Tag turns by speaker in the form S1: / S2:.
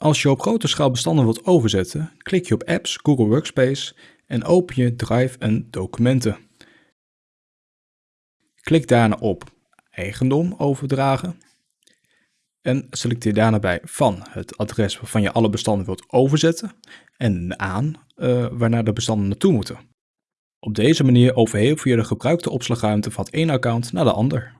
S1: Als je op grote schaal bestanden wilt overzetten, klik je op Apps, Google Workspace en open je Drive en Documenten. Klik daarna op Eigendom overdragen en selecteer daarna bij van het adres waarvan je alle bestanden wilt overzetten en aan uh, waarnaar de bestanden naartoe moeten. Op deze manier overhevel je de gebruikte opslagruimte van het ene account naar de ander.